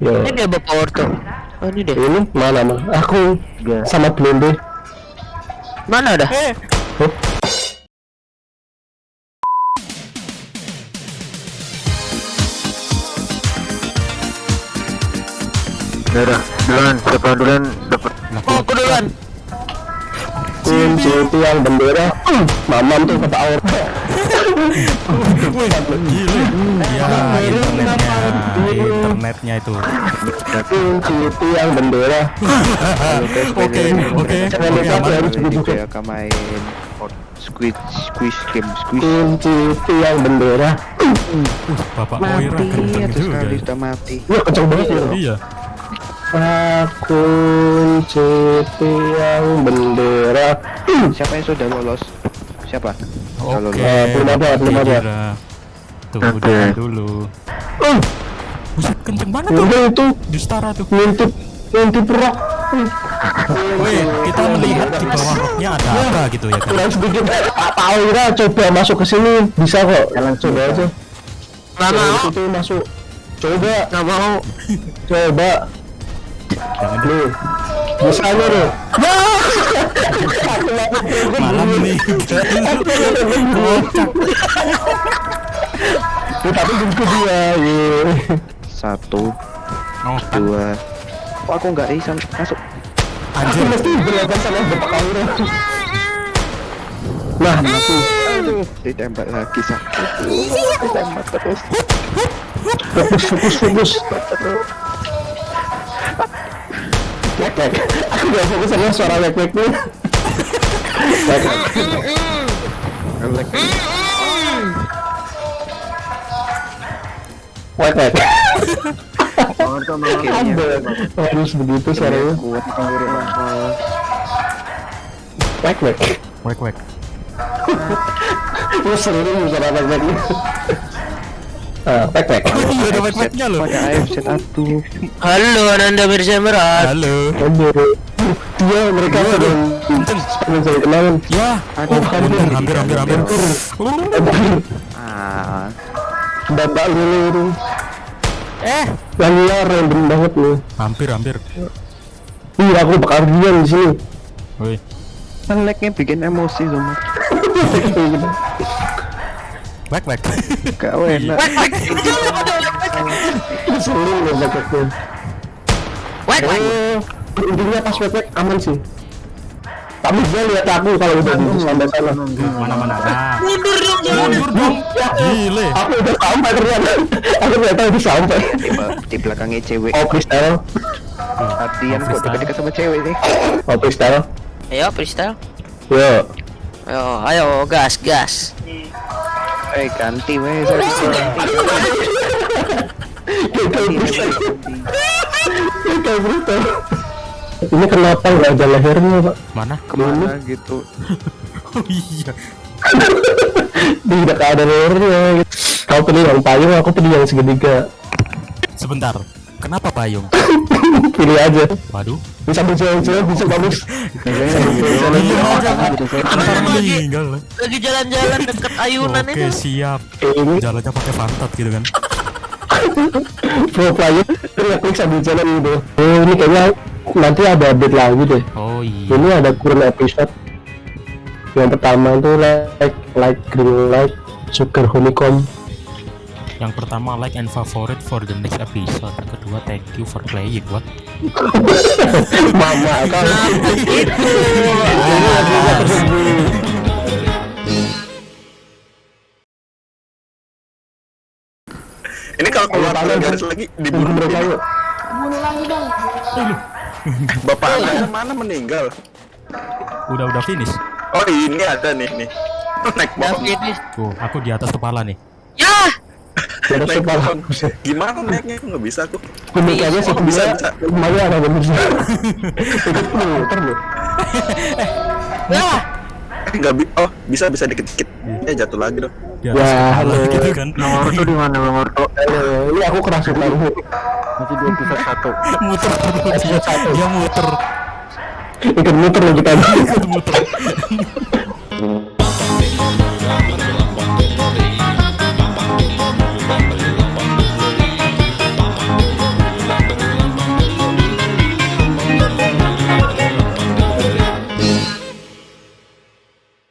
Yo. Ini dia bapak orto. Oh ini deh. Ini mana mah? Aku Enggak. sama Blende. Mana dah? Oh, Udah, udah, duluan, siapa duluan dapat Oh aku duluan. kunci tiang bendera. Hmm, Mamam tuh kata Aur. Ya, internetnya, internetnya itu. Kunci tiang bendera. Oke, oke, oke, harus begitu. kayak main squid squeeze game squeeze Kunci tiang bendera. Bapak Oira mati kenceng juga. ya. sudah mati Wah kenceng banget ya. Iya. Kunci tiang bendera. Siapa yang sudah lolos siapa Oke. Eh, belum ada, belum ada. Kira. Tunggu dulu dulu. Hmm, Buset, kenceng banget tuh. Udah itu Di setara tuh. ngintip ngintip. Hmm. Woi, kita melihat di bawah roknya ada apa gitu ya kan. kurang sedikit Pak Aura coba masuk ke sini bisa kok jalan coba aja Nggak mau. itu masuk coba Nggak mau. coba Jangan nih misalnya nih malam nih. Kocak. Tapi jemput dia ye. Satu. Oh, dua. Kok aku nggak bisa masuk? Anjir. mesti berlapan sama aku. Aduh ditembak lagi sakit. Ditembak terus. Fokus fokus fokus wek. aku gak fokus sama suara wek wek nih Wek, harus begitu kuat wek wek Wek wek. Lu seru nih wek wek nih Ah, wek wek Iya, ada wek weknya loh. pakai AFZ atuh Halo Ananda. Halo. Dia mereka sudah saya Ya. Oh, hampir, hampir, hampir, ah Eh, yang liar random banget nih. Hampir, hampir. Iya aku bakal diam di sini. Woi, ngeleknya bikin emosi semua wek wek. gak enak. Seru loh wek. Weknya Wek wek. Oh, intinya pas wek wek aman sih tapi dia lihat aku kalau udah di sampai sana. Mana mana. Nah, Mundur dong mundur dong. Gile. aku udah sampai ternyata. Aku ternyata udah sampai. Di, belakangnya cewek. Oh freestyle. Latihan kok dekat-dekat sama cewek nih oh freestyle. Ayo freestyle. yo. Ayo ayo gas gas. eh ganti weh. Sorry ini kenapa nggak ada lehernya pak Mana? ke mana gitu Oh iya. tidak ada lehernya kau pilih yang payung aku pilih yang segitiga Sebentar. Kenapa payung? pilih aja Waduh. bisa berjalan-jalan bisa bagus Iya, jangan. Ntar lagi. jalan-jalan deket ayunan Oke, itu. siap. ini Jalannya pakai pantat gitu kan. pro player klik sambil jalan gitu oh ini kayaknya nanti ada update lagi deh Oh iya. ini ada kurun episode yang pertama itu like like green light sugar honeycomb Yang pertama like and favorite for the next episode. Yang kedua thank you for playing. What? mama kan Ini kalau keluar garis lagi dibunuh mereka yuk Bapak anda mana meninggal? Udah udah finish. Oh ini ada nih nih. Naik pohon. Tuh, aku di atas kepala nih. Ya. Naik kepala pohon. Gimana naiknya? Aku nggak bisa aku. Pemikirnya sih Oh, bisa. Lumayan ada bisa Ikut muter loh Ya. Eh nggak bi. Oh bisa bisa dikit-dikit. Ya jatuh lagi dong. Ya, halo. gitu kan. nomor tuh di mana nomor tuh Eh, Ini aku kerasukan masih di episode satu. Muter. Terus dia, dia muter. Ikut muter loh kita muter